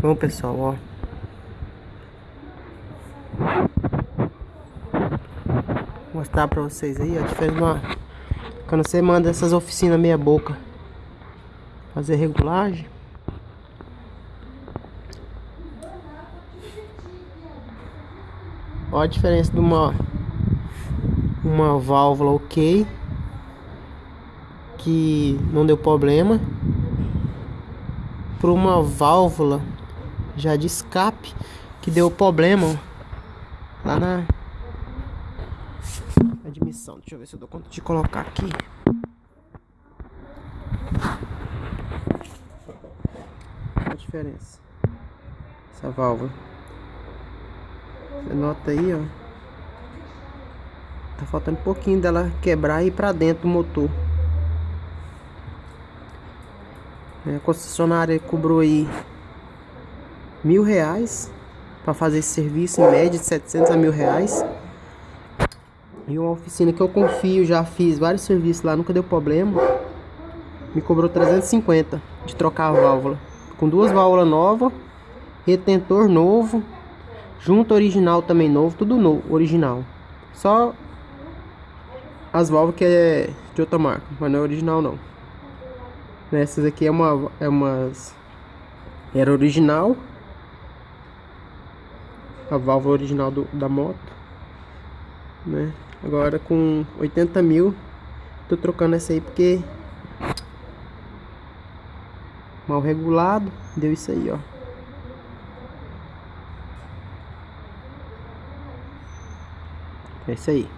Bom pessoal, ó. Vou mostrar pra vocês aí, ó. Diferente uma... Quando você manda essas oficinas meia boca fazer regulagem. Ó a diferença de uma uma válvula ok que não deu problema para uma válvula já de escape que deu problema lá na admissão. Deixa eu ver se eu dou conta de colocar aqui. a diferença. Essa válvula. Você nota aí, ó. Tá faltando um pouquinho dela quebrar e ir pra dentro do motor. A concessionária cobrou aí mil reais para fazer esse serviço, em média de 700 a mil reais. E uma oficina que eu confio, já fiz vários serviços lá, nunca deu problema. Me cobrou 350 de trocar a válvula. Com duas válvulas novas, retentor novo, junto original também novo, tudo novo, original. Só as válvulas que é de outra marca, mas não é original não. Essas aqui é uma é umas era original. A válvula original do, da moto, né? Agora com 80 mil, tô trocando essa aí porque mal regulado, deu isso aí, ó. É isso aí.